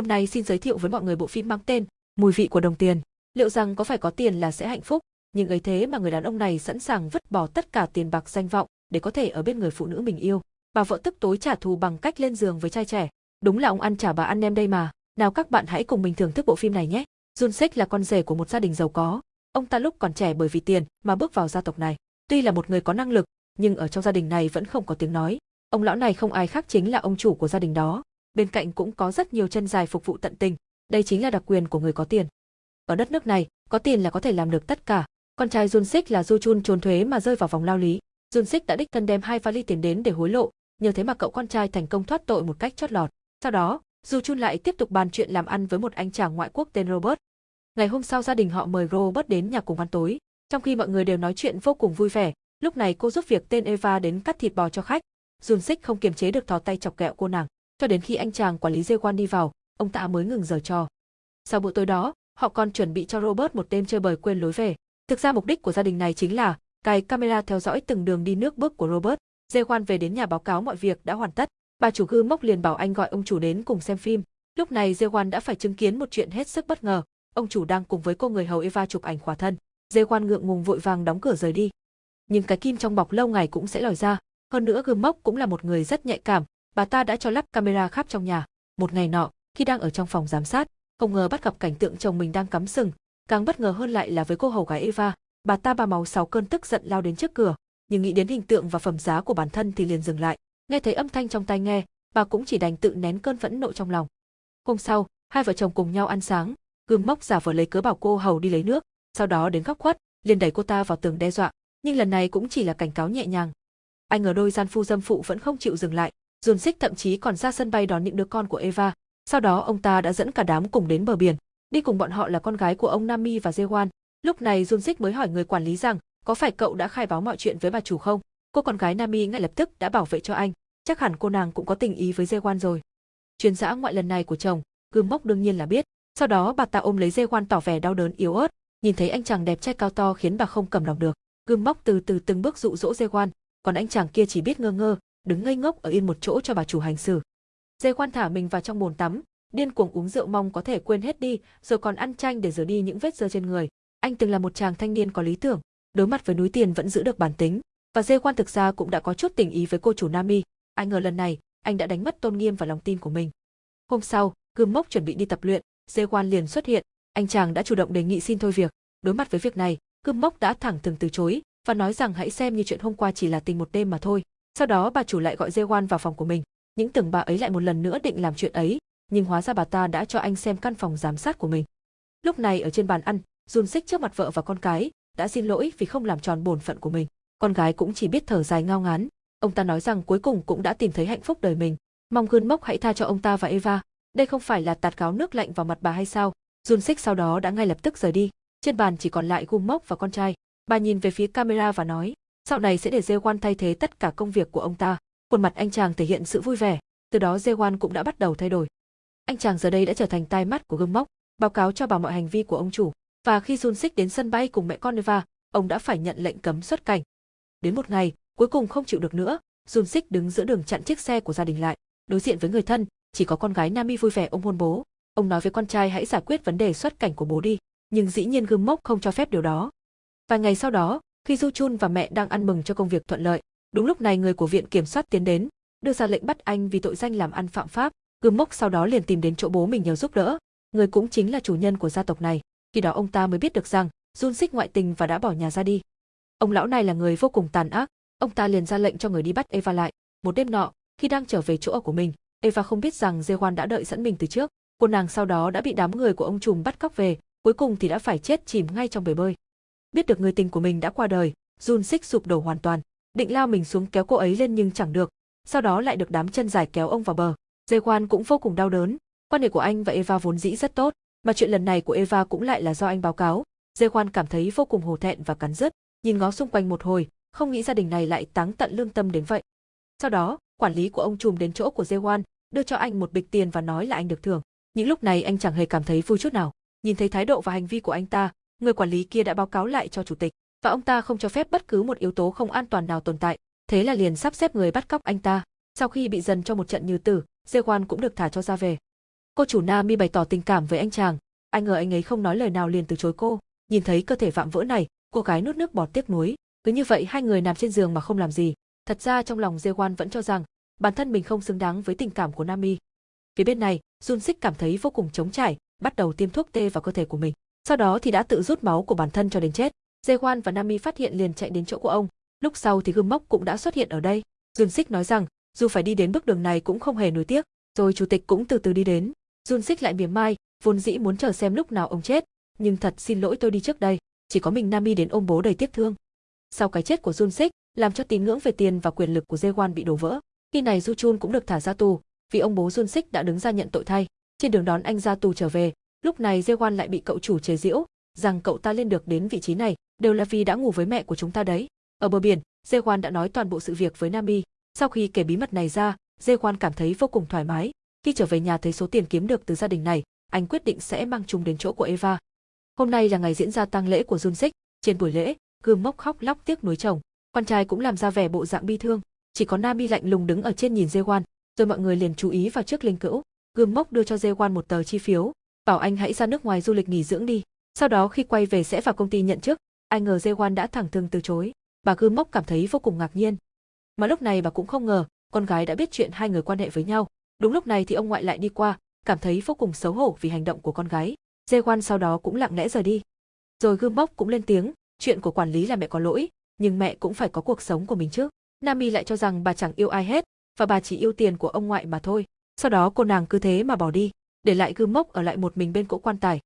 Hôm nay xin giới thiệu với mọi người bộ phim mang tên Mùi vị của đồng tiền. Liệu rằng có phải có tiền là sẽ hạnh phúc, nhưng ấy thế mà người đàn ông này sẵn sàng vứt bỏ tất cả tiền bạc danh vọng để có thể ở bên người phụ nữ mình yêu. Bà vợ tức tối trả thù bằng cách lên giường với trai trẻ. Đúng là ông ăn trả bà ăn em đây mà. Nào các bạn hãy cùng mình thưởng thức bộ phim này nhé. Jun Sik là con rể của một gia đình giàu có. Ông ta lúc còn trẻ bởi vì tiền mà bước vào gia tộc này. Tuy là một người có năng lực, nhưng ở trong gia đình này vẫn không có tiếng nói. Ông lão này không ai khác chính là ông chủ của gia đình đó. Bên cạnh cũng có rất nhiều chân dài phục vụ tận tình. Đây chính là đặc quyền của người có tiền. Ở đất nước này, có tiền là có thể làm được tất cả. Con trai Jun Sik là Du Chun trốn thuế mà rơi vào vòng lao lý. Jun Sik đã đích thân đem hai vali tiền đến để hối lộ, nhờ thế mà cậu con trai thành công thoát tội một cách chót lọt. Sau đó, Du Chun lại tiếp tục bàn chuyện làm ăn với một anh chàng ngoại quốc tên Robert. Ngày hôm sau gia đình họ mời Robert đến nhà cùng ăn tối, trong khi mọi người đều nói chuyện vô cùng vui vẻ, lúc này cô giúp việc tên Eva đến cắt thịt bò cho khách. Jun Sik không kiềm chế được thò tay chọc kẹo cô nàng, cho đến khi anh chàng quản lý dê quan đi vào, ông ta mới ngừng giở trò. Sau bữa tối đó, họ còn chuẩn bị cho Robert một đêm chơi bời quên lối về. Thực ra mục đích của gia đình này chính là cài camera theo dõi từng đường đi nước bước của Robert. Dê Khoan về đến nhà báo cáo mọi việc đã hoàn tất. Bà chủ gư mốc liền bảo anh gọi ông chủ đến cùng xem phim. Lúc này Dê quan đã phải chứng kiến một chuyện hết sức bất ngờ. Ông chủ đang cùng với cô người hầu Eva chụp ảnh khỏa thân. Dê quan ngượng ngùng vội vàng đóng cửa rời đi. Nhưng cái kim trong bọc lâu ngày cũng sẽ lòi ra. Hơn nữa gương mốc cũng là một người rất nhạy cảm. Bà ta đã cho lắp camera khắp trong nhà. Một ngày nọ, khi đang ở trong phòng giám sát, không ngờ bắt gặp cảnh tượng chồng mình đang cắm sừng, càng bất ngờ hơn lại là với cô hầu gái Eva, bà ta ba máu sáu cơn tức giận lao đến trước cửa, nhưng nghĩ đến hình tượng và phẩm giá của bản thân thì liền dừng lại. Nghe thấy âm thanh trong tai nghe, bà cũng chỉ đành tự nén cơn phẫn nộ trong lòng. Hôm sau, hai vợ chồng cùng nhau ăn sáng, gương mốc giả vờ lấy cớ bảo cô hầu đi lấy nước, sau đó đến góc khuất, liền đẩy cô ta vào tường đe dọa, nhưng lần này cũng chỉ là cảnh cáo nhẹ nhàng. Anh ở đôi gian phu dâm phụ vẫn không chịu dừng lại, Dùn Xích thậm chí còn ra sân bay đón những đứa con của Eva, sau đó ông ta đã dẫn cả đám cùng đến bờ biển, đi cùng bọn họ là con gái của ông Nami và Jewan. Lúc này Jun Sik mới hỏi người quản lý rằng, có phải cậu đã khai báo mọi chuyện với bà chủ không? Cô con gái Nami ngay lập tức đã bảo vệ cho anh, chắc hẳn cô nàng cũng có tình ý với Jewan rồi. Chuyến dã ngoại lần này của chồng, Gương Mốc đương nhiên là biết. Sau đó bà ta ôm lấy Jewan tỏ vẻ đau đớn yếu ớt, nhìn thấy anh chàng đẹp trai cao to khiến bà không cầm lòng được. Gương Mốc từ từ từng bước dụ dỗ Jewan, còn anh chàng kia chỉ biết ngơ ngơ, đứng ngây ngốc ở yên một chỗ cho bà chủ hành xử. Dê khoan thả mình vào trong bồn tắm, điên cuồng uống rượu mong có thể quên hết đi, rồi còn ăn chanh để rửa đi những vết dơ trên người. Anh từng là một chàng thanh niên có lý tưởng, đối mặt với núi tiền vẫn giữ được bản tính, và Dê quan thực ra cũng đã có chút tình ý với cô chủ Nami. Ai ngờ lần này, anh đã đánh mất tôn nghiêm và lòng tin của mình. Hôm sau, Gươm Mốc chuẩn bị đi tập luyện, Dê quan liền xuất hiện, anh chàng đã chủ động đề nghị xin thôi việc. Đối mặt với việc này, Gươm Mốc đã thẳng thừng từ chối và nói rằng hãy xem như chuyện hôm qua chỉ là tình một đêm mà thôi. Sau đó bà chủ lại gọi Dê vào phòng của mình, những tưởng bà ấy lại một lần nữa định làm chuyện ấy, nhưng hóa ra bà ta đã cho anh xem căn phòng giám sát của mình. Lúc này ở trên bàn ăn, Jun Sik trước mặt vợ và con cái, đã xin lỗi vì không làm tròn bổn phận của mình. Con gái cũng chỉ biết thở dài ngao ngán. Ông ta nói rằng cuối cùng cũng đã tìm thấy hạnh phúc đời mình. Mong gương mốc hãy tha cho ông ta và Eva. Đây không phải là tạt gáo nước lạnh vào mặt bà hay sao? Jun Sik sau đó đã ngay lập tức rời đi. Trên bàn chỉ còn lại gương Mốc và con trai. Bà nhìn về phía camera và nói, sau này sẽ để Jewan thay thế tất cả công việc của ông ta. Khuôn mặt anh chàng thể hiện sự vui vẻ, từ đó Jewan cũng đã bắt đầu thay đổi. Anh chàng giờ đây đã trở thành tai mắt của gương mốc, báo cáo cho bà mọi hành vi của ông chủ. Và khi Jun Sik đến sân bay cùng mẹ con Eva, ông đã phải nhận lệnh cấm xuất cảnh. Đến một ngày, cuối cùng không chịu được nữa, Jun Sik đứng giữa đường chặn chiếc xe của gia đình lại. Đối diện với người thân, chỉ có con gái Nami vui vẻ ôm hôn bố. Ông nói với con trai hãy giải quyết vấn đề xuất cảnh của bố đi, nhưng dĩ nhiên gương mốc không cho phép điều đó. Vài ngày sau đó, khi Du Chun và mẹ đang ăn mừng cho công việc thuận lợi, đúng lúc này người của viện kiểm soát tiến đến, đưa ra lệnh bắt anh vì tội danh làm ăn phạm pháp. Gương Mốc sau đó liền tìm đến chỗ bố mình nhờ giúp đỡ, người cũng chính là chủ nhân của gia tộc này. Khi đó ông ta mới biết được rằng Jun xích ngoại tình và đã bỏ nhà ra đi. Ông lão này là người vô cùng tàn ác, ông ta liền ra lệnh cho người đi bắt Eva lại. Một đêm nọ, khi đang trở về chỗ ở của mình, Eva không biết rằng Jewan đã đợi sẵn mình từ trước. Cô nàng sau đó đã bị đám người của ông trùm bắt cóc về, cuối cùng thì đã phải chết chìm ngay trong bể bơi. Biết được người tình của mình đã qua đời, Jun Sik sụp đổ hoàn toàn, định lao mình xuống kéo cô ấy lên nhưng chẳng được, sau đó lại được đám chân dài kéo ông vào bờ. Jae cũng vô cùng đau đớn, quan hệ của anh và Eva vốn dĩ rất tốt, mà chuyện lần này của Eva cũng lại là do anh báo cáo. Jae cảm thấy vô cùng hổ thẹn và cắn rứt, nhìn ngó xung quanh một hồi, không nghĩ gia đình này lại táng tận lương tâm đến vậy. Sau đó, quản lý của ông trùm đến chỗ của Jae đưa cho anh một bịch tiền và nói là anh được thưởng. Những lúc này anh chẳng hề cảm thấy vui chút nào. Nhìn thấy thái độ và hành vi của anh ta, người quản lý kia đã báo cáo lại cho chủ tịch, và ông ta không cho phép bất cứ một yếu tố không an toàn nào tồn tại, thế là liền sắp xếp người bắt cóc anh ta. Sau khi bị dần cho một trận như tử, Jewan cũng được thả cho ra về. Cô chủ Nami bày tỏ tình cảm với anh chàng, anh ngờ anh ấy không nói lời nào liền từ chối cô. Nhìn thấy cơ thể vạm vỡ này, cô gái nuốt nước bọt tiếc nuối. Cứ như vậy hai người nằm trên giường mà không làm gì. Thật ra trong lòng Jewan vẫn cho rằng bản thân mình không xứng đáng với tình cảm của Nami. Phía bên này, Jun Sik cảm thấy vô cùng trống trải, bắt đầu tiêm thuốc tê vào cơ thể của mình. Sau đó thì đã tự rút máu của bản thân cho đến chết. Jewan và Nami phát hiện liền chạy đến chỗ của ông. Lúc sau thì gươm mốc cũng đã xuất hiện ở đây. Jun Sik nói rằng, dù phải đi đến bước đường này cũng không hề nuối tiếc. Rồi chủ tịch cũng từ từ đi đến. Jun Sik lại mỉa mai, vốn dĩ muốn chờ xem lúc nào ông chết, nhưng thật xin lỗi tôi đi trước đây, chỉ có mình Nami đến ôm bố đầy tiếc thương. Sau cái chết của Jun Sik, làm cho tín ngưỡng về tiền và quyền lực của Jewan bị đổ vỡ. Khi này Du Chun cũng được thả ra tù, vì ông bố Jun Sik đã đứng ra nhận tội thay. Trên đường đón anh ra tù trở về, lúc này Jewan lại bị cậu chủ chế giễu, rằng cậu ta lên được đến vị trí này đều là vì đã ngủ với mẹ của chúng ta đấy. Ở bờ biển, Jewan đã nói toàn bộ sự việc với Nami. Sau khi kể bí mật này ra, Jewan cảm thấy vô cùng thoải mái. Khi trở về nhà thấy số tiền kiếm được từ gia đình này, anh quyết định sẽ mang chúng đến chỗ của Eva. Hôm nay là ngày diễn ra tang lễ của Jun Trên buổi lễ, Gương Mốc khóc lóc tiếc nuối chồng. Con trai cũng làm ra vẻ bộ dạng bi thương, chỉ có Nami lạnh lùng đứng ở trên nhìn Jewan, rồi mọi người liền chú ý vào chiếc linh cữu. Gương Mốc đưa cho Jewan một tờ chi phiếu, bảo anh hãy ra nước ngoài du lịch nghỉ dưỡng đi. Sau đó khi quay về sẽ vào công ty nhận chức, ai ngờ Jewan đã thẳng thừng từ chối. Bà Gư Mốc cảm thấy vô cùng ngạc nhiên. Mà lúc này bà cũng không ngờ, con gái đã biết chuyện hai người quan hệ với nhau. Đúng lúc này thì ông ngoại lại đi qua, cảm thấy vô cùng xấu hổ vì hành động của con gái. Jewan sau đó cũng lặng lẽ rời đi. Rồi Gư Mốc cũng lên tiếng, chuyện của quản lý là mẹ có lỗi, nhưng mẹ cũng phải có cuộc sống của mình chứ. Nami lại cho rằng bà chẳng yêu ai hết, và bà chỉ yêu tiền của ông ngoại mà thôi. Sau đó cô nàng cứ thế mà bỏ đi, để lại gươm Mốc ở lại một mình bên cỗ quan tài.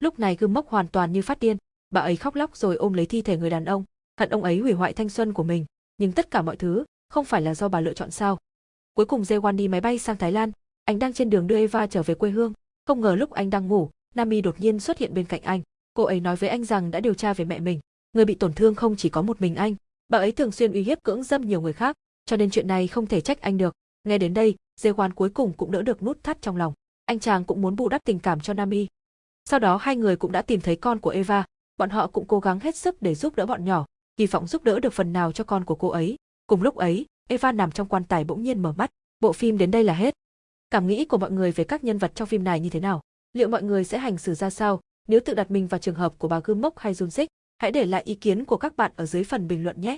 Lúc này gươm Mốc hoàn toàn như phát điên, bà ấy khóc lóc rồi ôm lấy thi thể người đàn ông, hận ông ấy hủy hoại thanh xuân của mình, nhưng tất cả mọi thứ không phải là do bà lựa chọn sao? Cuối cùng Jewan đi máy bay sang Thái Lan, anh đang trên đường đưa Eva trở về quê hương, không ngờ lúc anh đang ngủ, Nami đột nhiên xuất hiện bên cạnh anh. Cô ấy nói với anh rằng đã điều tra về mẹ mình, người bị tổn thương không chỉ có một mình anh, bà ấy thường xuyên uy hiếp cưỡng dâm nhiều người khác, cho nên chuyện này không thể trách anh được. Nghe đến đây, Jewan cuối cùng cũng đỡ được nút thắt trong lòng. Anh chàng cũng muốn bù đắp tình cảm cho Nami. Sau đó hai người cũng đã tìm thấy con của Eva, bọn họ cũng cố gắng hết sức để giúp đỡ bọn nhỏ, kỳ vọng giúp đỡ được phần nào cho con của cô ấy. Cùng lúc ấy, Eva nằm trong quan tài bỗng nhiên mở mắt. Bộ phim đến đây là hết. Cảm nghĩ của mọi người về các nhân vật trong phim này như thế nào? Liệu mọi người sẽ hành xử ra sao nếu tự đặt mình vào trường hợp của bà Gươm Mốc hay Jun Sik? Hãy để lại ý kiến của các bạn ở dưới phần bình luận nhé.